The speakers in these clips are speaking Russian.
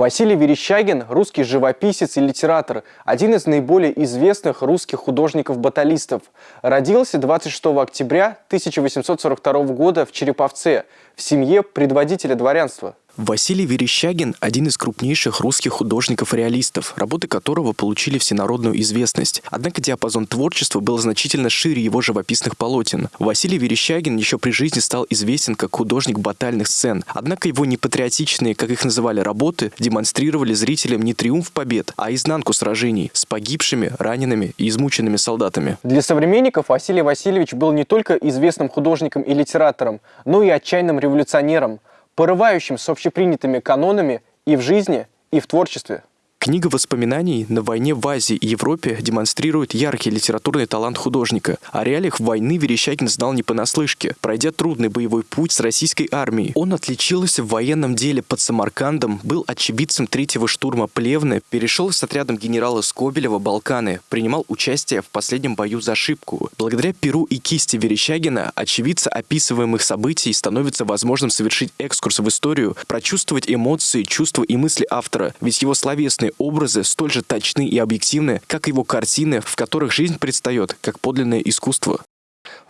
Василий Верещагин – русский живописец и литератор, один из наиболее известных русских художников-баталистов. Родился 26 октября 1842 года в Череповце, в семье предводителя дворянства. Василий Верещагин – один из крупнейших русских художников-реалистов, работы которого получили всенародную известность. Однако диапазон творчества был значительно шире его живописных полотен. Василий Верещагин еще при жизни стал известен как художник батальных сцен. Однако его непатриотичные, как их называли, работы демонстрировали зрителям не триумф побед, а изнанку сражений с погибшими, ранеными и измученными солдатами. Для современников Василий Васильевич был не только известным художником и литератором, но и отчаянным революционером – порывающим с общепринятыми канонами и в жизни, и в творчестве. Книга воспоминаний на войне в Азии и Европе демонстрирует яркий литературный талант художника. О реалиях войны Верещагин знал не понаслышке. Пройдя трудный боевой путь с российской армией, он отличился в военном деле под Самаркандом, был очевидцем третьего штурма Плевны, перешел с отрядом генерала Скобелева Балканы, принимал участие в последнем бою за Шибку. Благодаря перу и кисти Верещагина очевидца описываемых событий становится возможным совершить экскурс в историю, прочувствовать эмоции, чувства и мысли автора, ведь его словесные Личные образы столь же точны и объективны, как его картины, в которых жизнь предстает как подлинное искусство.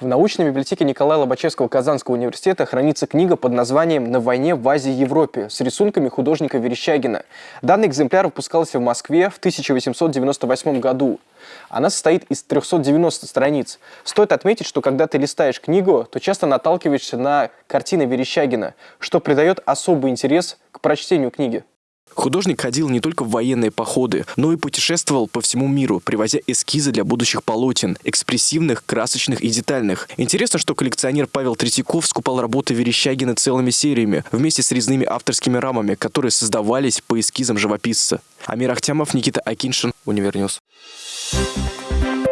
В научной библиотеке Николая Лобачевского Казанского университета хранится книга под названием «На войне в Азии и Европе» с рисунками художника Верещагина. Данный экземпляр выпускался в Москве в 1898 году. Она состоит из 390 страниц. Стоит отметить, что когда ты листаешь книгу, то часто наталкиваешься на картины Верещагина, что придает особый интерес к прочтению книги. Художник ходил не только в военные походы, но и путешествовал по всему миру, привозя эскизы для будущих полотен, экспрессивных, красочных и детальных. Интересно, что коллекционер Павел Третьяков скупал работы Верещагина целыми сериями, вместе с резными авторскими рамами, которые создавались по эскизам живописца. Амир Ахтямов, Никита Акиншин, Универньюз. Thank you.